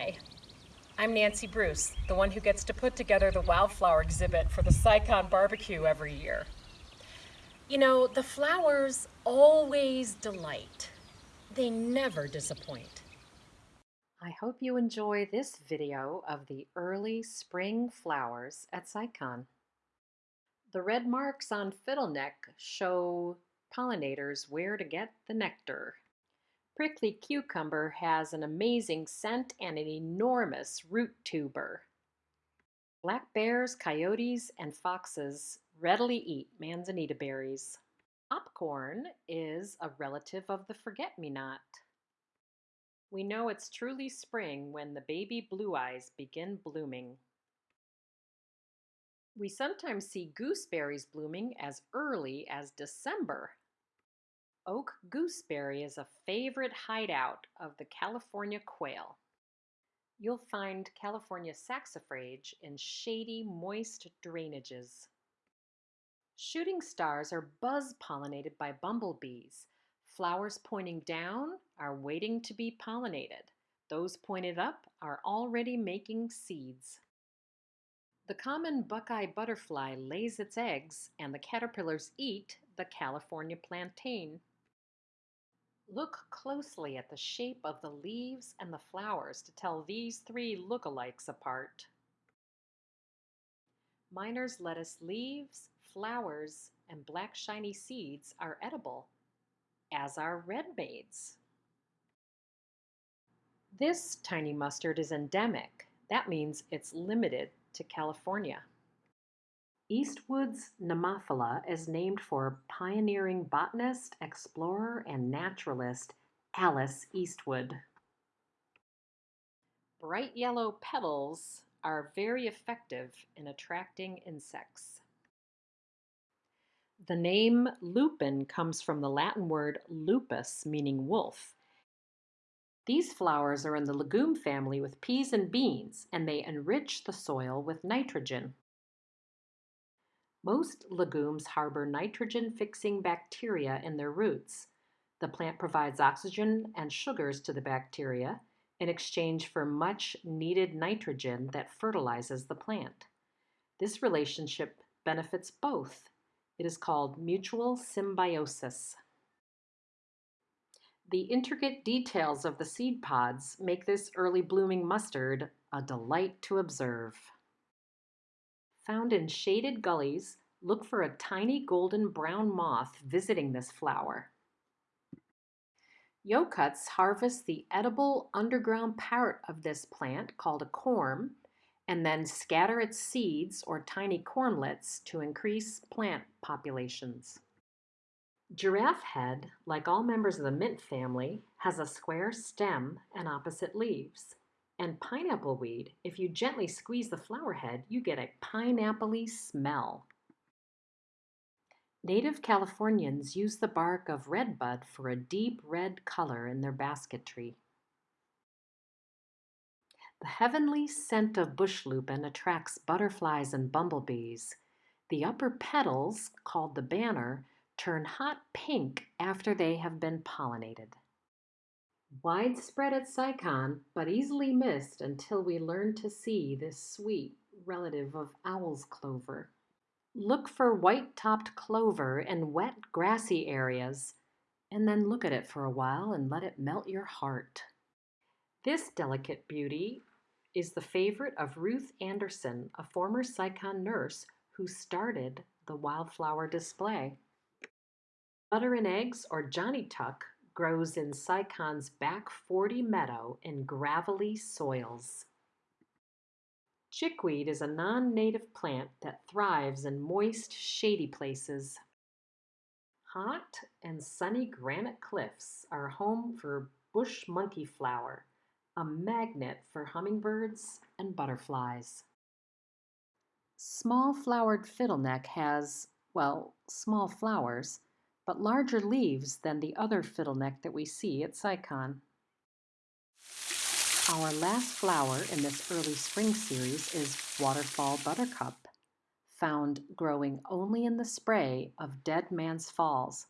Hi, I'm Nancy Bruce, the one who gets to put together the wildflower exhibit for the SciCon barbecue every year. You know, the flowers always delight. They never disappoint. I hope you enjoy this video of the early spring flowers at SciCon. The red marks on fiddleneck show pollinators where to get the nectar. Prickly cucumber has an amazing scent and an enormous root tuber. Black bears, coyotes, and foxes readily eat manzanita berries. Popcorn is a relative of the forget-me-not. We know it's truly spring when the baby blue eyes begin blooming. We sometimes see gooseberries blooming as early as December. Oak gooseberry is a favorite hideout of the California quail. You'll find California saxifrage in shady, moist drainages. Shooting stars are buzz-pollinated by bumblebees. Flowers pointing down are waiting to be pollinated. Those pointed up are already making seeds. The common buckeye butterfly lays its eggs and the caterpillars eat the California plantain. Look closely at the shape of the leaves and the flowers to tell these three lookalikes apart. Miner's lettuce leaves, flowers, and black shiny seeds are edible, as are red maids. This tiny mustard is endemic. That means it's limited to California. Eastwood's Nemophila is named for pioneering botanist, explorer, and naturalist Alice Eastwood. Bright yellow petals are very effective in attracting insects. The name lupin comes from the Latin word lupus, meaning wolf. These flowers are in the legume family with peas and beans, and they enrich the soil with nitrogen. Most legumes harbor nitrogen-fixing bacteria in their roots. The plant provides oxygen and sugars to the bacteria in exchange for much needed nitrogen that fertilizes the plant. This relationship benefits both. It is called mutual symbiosis. The intricate details of the seed pods make this early blooming mustard a delight to observe. Found in shaded gullies, look for a tiny golden brown moth visiting this flower. Yokuts harvest the edible underground part of this plant called a corm and then scatter its seeds or tiny cormlets to increase plant populations. Giraffe head, like all members of the mint family, has a square stem and opposite leaves. And pineapple weed, if you gently squeeze the flower head, you get a pineapple smell. Native Californians use the bark of redbud for a deep red color in their basketry. The heavenly scent of bush lupin attracts butterflies and bumblebees. The upper petals, called the banner, turn hot pink after they have been pollinated. Widespread at SciCon, but easily missed until we learn to see this sweet relative of owl's clover. Look for white-topped clover in wet, grassy areas, and then look at it for a while and let it melt your heart. This delicate beauty is the favorite of Ruth Anderson, a former SciCon nurse who started the wildflower display. Butter and eggs, or Johnny Tuck, grows in SciCon's back 40 meadow in gravelly soils. Chickweed is a non-native plant that thrives in moist, shady places. Hot and sunny granite cliffs are home for bush monkey flower, a magnet for hummingbirds and butterflies. Small flowered fiddleneck has, well, small flowers, but larger leaves than the other fiddleneck that we see at SciCon. Our last flower in this early spring series is Waterfall Buttercup, found growing only in the spray of Dead Man's Falls.